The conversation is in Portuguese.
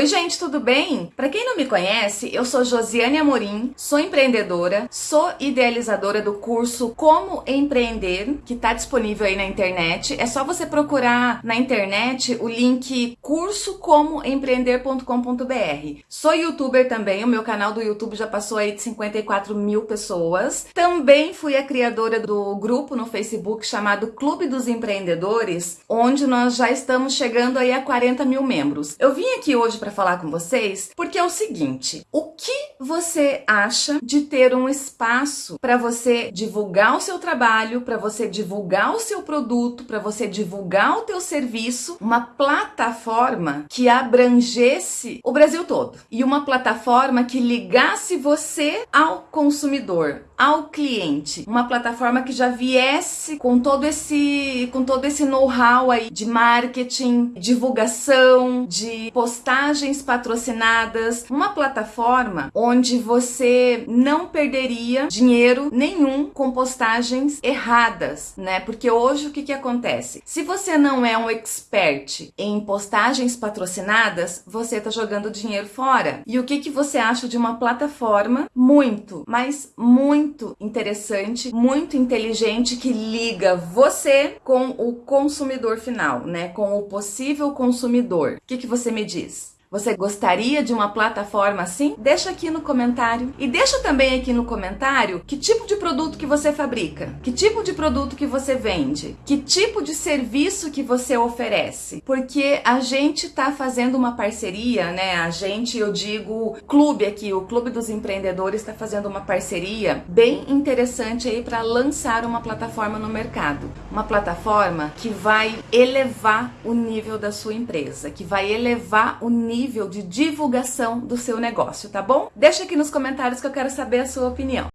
Oi gente, tudo bem? Para quem não me conhece, eu sou Josiane Amorim, sou empreendedora, sou idealizadora do curso Como Empreender, que está disponível aí na internet. É só você procurar na internet o link cursocomoempreender.com.br. Sou youtuber também, o meu canal do YouTube já passou aí de 54 mil pessoas. Também fui a criadora do grupo no Facebook chamado Clube dos Empreendedores, onde nós já estamos chegando aí a 40 mil membros. Eu vim aqui hoje para falar com vocês, porque é o seguinte: o que você acha de ter um espaço para você divulgar o seu trabalho, para você divulgar o seu produto, para você divulgar o teu serviço, uma plataforma que abrangesse o Brasil todo e uma plataforma que ligasse você ao consumidor, ao cliente, uma plataforma que já viesse com todo esse com todo esse know-how aí de marketing, divulgação, de postagens patrocinadas, uma plataforma onde você não perderia dinheiro nenhum com postagens erradas, né? Porque hoje o que, que acontece? Se você não é um expert em postagens patrocinadas, você tá jogando dinheiro fora. E o que, que você acha de uma plataforma muito, mas muito interessante, muito inteligente que liga você com o consumidor final, né? Com o possível consumidor. O que, que você me diz? Você gostaria de uma plataforma assim? Deixa aqui no comentário. E deixa também aqui no comentário que tipo de produto que você fabrica, que tipo de produto que você vende, que tipo de serviço que você oferece. Porque a gente tá fazendo uma parceria, né? A gente, eu digo, clube aqui, o Clube dos Empreendedores está fazendo uma parceria bem interessante aí para lançar uma plataforma no mercado. Uma plataforma que vai elevar o nível da sua empresa, que vai elevar o nível nível de divulgação do seu negócio, tá bom? Deixa aqui nos comentários que eu quero saber a sua opinião.